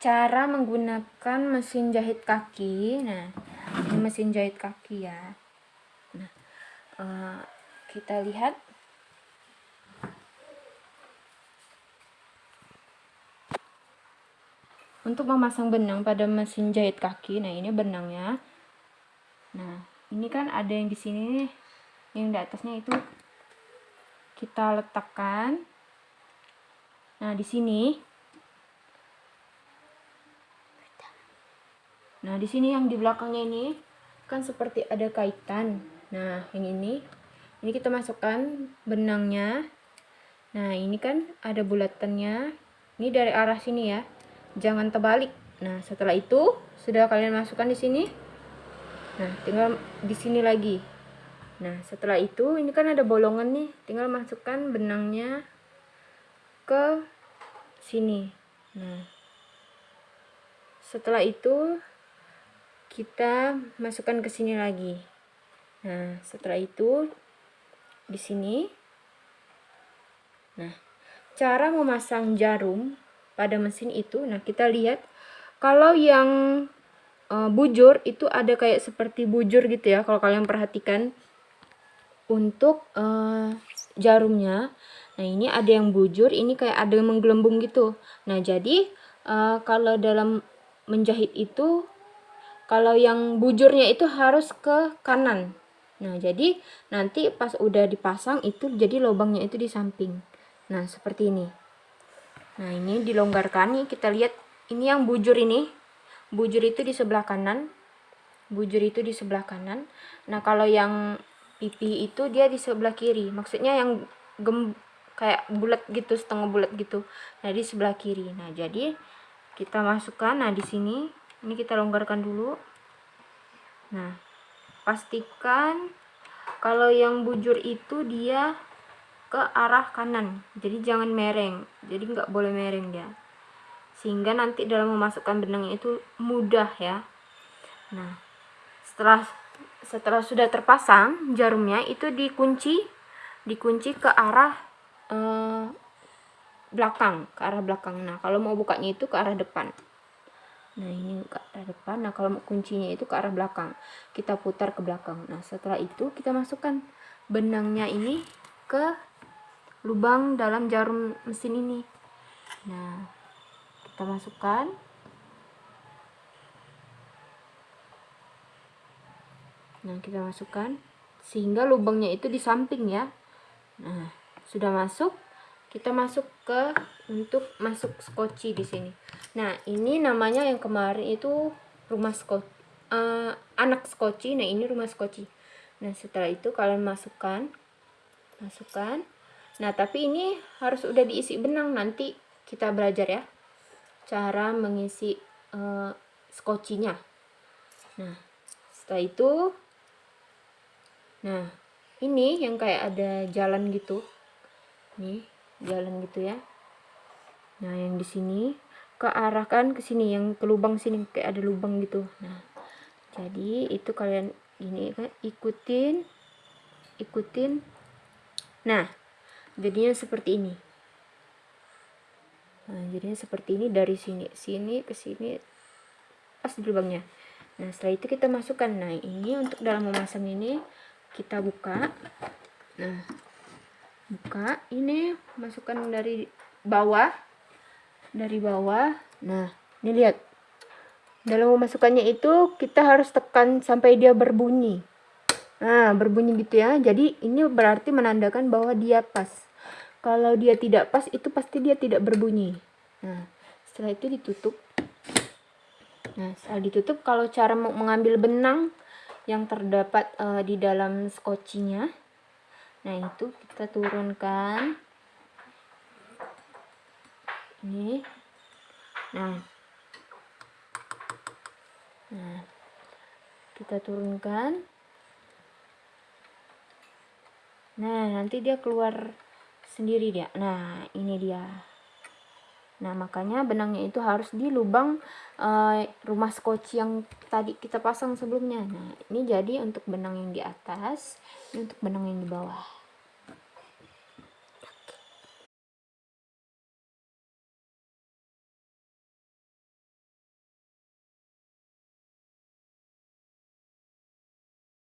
cara menggunakan mesin jahit kaki. Nah ini mesin jahit kaki ya. Nah uh, kita lihat. Untuk memasang benang pada mesin jahit kaki nah ini benangnya nah ini kan ada yang di sini yang di atasnya itu kita letakkan. Nah di sini Nah, di sini yang di belakangnya ini kan seperti ada kaitan. Nah, yang ini ini kita masukkan benangnya. Nah, ini kan ada bulatannya. Ini dari arah sini ya. Jangan terbalik. Nah, setelah itu sudah kalian masukkan di sini. Nah, tinggal di sini lagi. Nah, setelah itu ini kan ada bolongan nih. Tinggal masukkan benangnya ke sini. Nah, setelah itu kita masukkan ke sini lagi. Nah setelah itu di sini. Nah cara memasang jarum pada mesin itu nah kita lihat kalau yang e, bujur itu ada kayak seperti bujur gitu ya kalau kalian perhatikan. Untuk e, jarumnya nah ini ada yang bujur ini kayak ada yang menggelembung gitu. Nah jadi e, kalau dalam menjahit itu kalau yang bujurnya itu harus ke kanan. Nah, jadi nanti pas udah dipasang itu jadi lubangnya itu di samping. Nah, seperti ini. Nah, ini dilonggarkan nih, kita lihat ini yang bujur ini. Bujur itu di sebelah kanan. Bujur itu di sebelah kanan. Nah, kalau yang pipi itu dia di sebelah kiri. Maksudnya yang gem kayak bulat gitu, setengah bulat gitu. Nah, di sebelah kiri. Nah, jadi kita masukkan nah di sini ini kita longgarkan dulu. Nah pastikan kalau yang bujur itu dia ke arah kanan. Jadi jangan mereng. Jadi nggak boleh mereng dia. Sehingga nanti dalam memasukkan benangnya itu mudah ya. Nah setelah setelah sudah terpasang jarumnya itu dikunci dikunci ke arah eh, belakang ke arah belakang. Nah kalau mau bukanya itu ke arah depan nah ini ke arah depan. Nah kalau kuncinya itu ke arah belakang. Kita putar ke belakang. Nah setelah itu kita masukkan benangnya ini ke lubang dalam jarum mesin ini. Nah kita masukkan. Nah kita masukkan. Sehingga lubangnya itu di samping ya. Nah sudah masuk kita masuk ke untuk masuk skoci di sini. Nah ini namanya yang kemarin itu rumah skoci uh, anak skoci. Nah ini rumah skoci. Nah setelah itu kalian masukkan masukkan. Nah tapi ini harus udah diisi benang. Nanti kita belajar ya cara mengisi uh, skocinya. Nah setelah itu nah ini yang kayak ada jalan gitu. Nih jalan gitu ya. Nah yang di sini ke arah kan ke sini yang ke lubang sini kayak ada lubang gitu. Nah jadi itu kalian ini kan ikutin ikutin. Nah jadinya seperti ini. Nah jadinya seperti ini dari sini sini ke sini pas di lubangnya. Nah setelah itu kita masukkan. Nah ini untuk dalam memasang ini kita buka. Nah buka. Ini masukkan dari bawah. Dari bawah. Nah ini lihat. Dalam memasukkannya itu kita harus tekan sampai dia berbunyi. Nah berbunyi gitu ya. Jadi ini berarti menandakan bahwa dia pas. Kalau dia tidak pas itu pasti dia tidak berbunyi. Nah setelah itu ditutup. Nah setelah ditutup kalau cara mengambil benang yang terdapat uh, di dalam skocinya nah itu kita turunkan. Ini. Nah. Nah kita turunkan. Nah nanti dia keluar sendiri dia. Nah ini dia nah makanya benangnya itu harus di lubang uh, rumah skoci yang tadi kita pasang sebelumnya. Nah ini jadi untuk benang yang di atas ini untuk benang yang di bawah